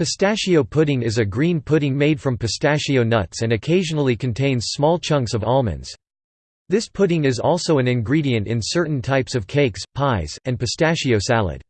Pistachio pudding is a green pudding made from pistachio nuts and occasionally contains small chunks of almonds. This pudding is also an ingredient in certain types of cakes, pies, and pistachio salad.